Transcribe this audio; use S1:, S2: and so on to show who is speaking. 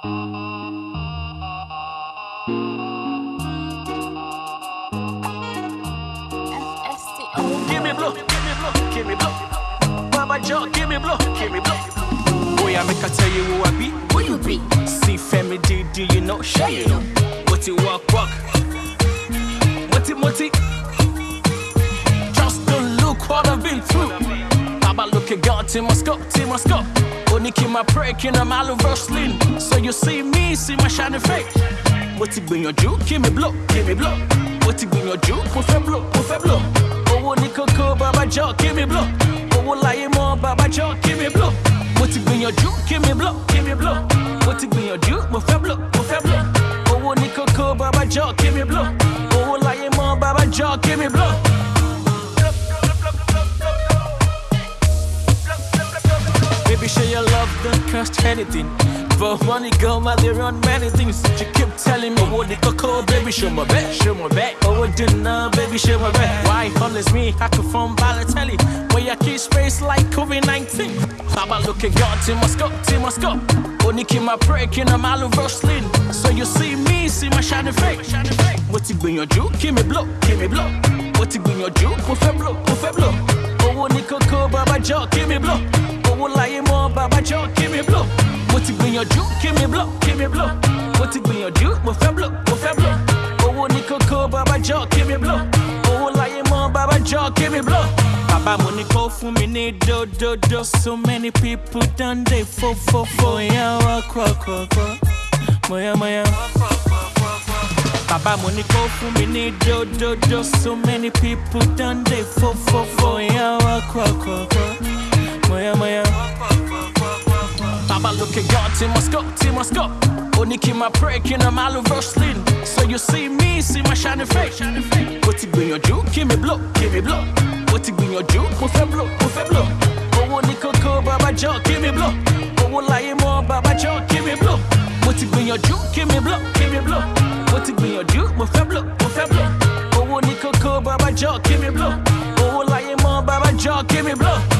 S1: Give me blow, give me blow, give me blow. Baba Joe, give me blow, give me blow. Boy, I make I tell you who I be.
S2: Who you be?
S1: See Femi D, do you know? Sure you know. What you walk, walk. What it, what. Just don't look what I've been through. Baba look at God, Team Moscow, Keep my break in a mile of wrestling. So you see me, see my shining face. Bring your juke? Give me blow, give me blow. Bring your juke? Mo fẹ́ blow, mo fẹ́ blow. Owó ní kókó, Baba Joe, give me blow. Oh, Owó láyé mọ́, Baba Joe, give me blow. Bring your juke? Give me blow, give me blow. Bring your juke? Mo fẹ́ blow, mo fẹ́ blow. Owó ní kókó, Baba Joe, give me blow. Oh, Owó láyé mọ́, Baba Joe, give me blow. Baby, show your love, don't cost anything. But money go out there on many things. You keep telling me, oh, what it cocoa, baby, show my back, show my back. Oh, what dinner, baby, show my back. Why honest me? I could phone Balotelli. Where I keep space like COVID 19. How about looking God, Team Moscow, Team Moscow. Only keep my break in a mile of wrestling. So you see me, see my shining face. What it bring your juke? Give me blow, give me blow. What bring your juke? Mo fẹ́ blow, mo fẹ́ blow. Owó ní kókó, Baba Joe, give me blow. Baba Joe, give me blow. Mo ti gbìyànjú, give me blow, give me blow. Mo ti gbìyànjú, mo fẹ́ blow, mo fẹ́ blow. Owó ní kókó, Baba Joe, give me blow. Owó láyé mọ́, Baba Joe, give me blow. Bàbá mo ní kó fún mi ní dódódó. So many people done dey fo fo fo. Moya wa kwa kwa kwa. Moya moya. Bàbá mo ní kó fún mi ní dódódó. So many people done dey fo fo fo. Team Moscow. Only keep my break in a of wrestling. So you see me, see my shining face. Bring your juke? Give me blow, give me blow. Bring your juke? Mo fẹ́ blow, mo fẹ́ blow. Owó ní kókó, Baba Joe, give me blow. Owó láyé mọ́, Baba Joe, give me blow. Bring your juke? Give me blow, give me blow. Bring your juke? Mo fẹ́ blow, mo fẹ́ blow. Owó ní kókó, Baba Joe, give me blow. Owó láyé mọ́, Baba Joe, give me blow.